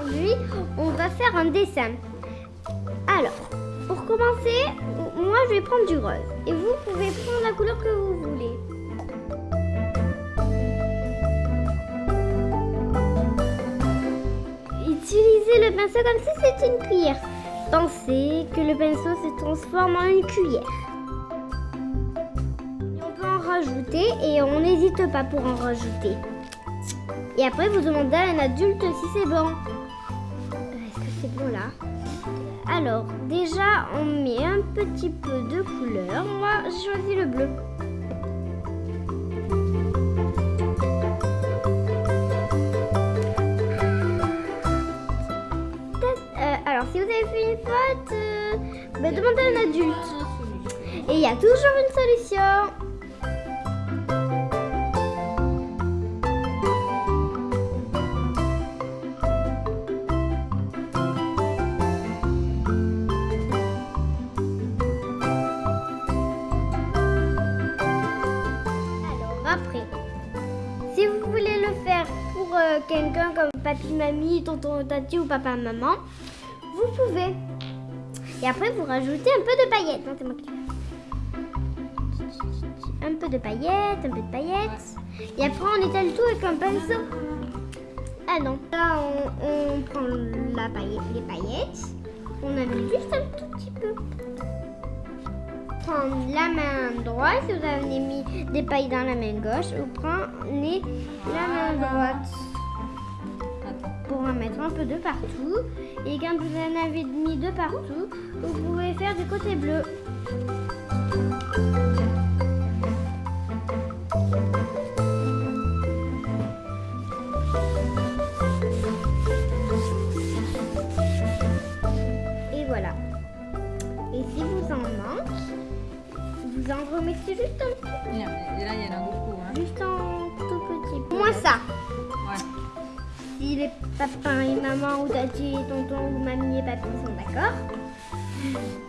aujourd'hui, on va faire un dessin. Alors, pour commencer, moi je vais prendre du rose. Et vous pouvez prendre la couleur que vous voulez. Utilisez le pinceau comme si c'était une cuillère. Pensez que le pinceau se transforme en une cuillère. on peut en rajouter et on n'hésite pas pour en rajouter. Et après, vous demandez à un adulte si c'est bon. Euh, est-ce que c'est bon là Alors, déjà, on met un petit peu de couleur. Moi, j'ai choisi le bleu. Euh, alors, si vous avez fait une faute, euh, bah, demandez à un adulte. Et il y a toujours une solution. Quelqu'un comme papy, mamie, tonton, tati ou papa, maman, vous pouvez. Et après, vous rajoutez un peu de paillettes. Non, Un peu de paillettes, un peu de paillettes. Et après, on étale tout avec un pinceau. Ah non. Là, on, prend la paillette, les paillettes. On a mis juste un tout petit peu. Prendre la main droite. Si vous avez mis des pailles dans la main gauche, vous prenez la main droite pour en mettre un peu de partout. Et quand vous en avez mis de partout, vous pouvez faire du côté bleu. Et voilà. Et si vous en manque, vous en remettez juste un petit. Là, il y en a beaucoup. Hein. Juste un tout petit. Moins ça si les papas et maman ou tati et tonton ou mamie et papy sont d'accord?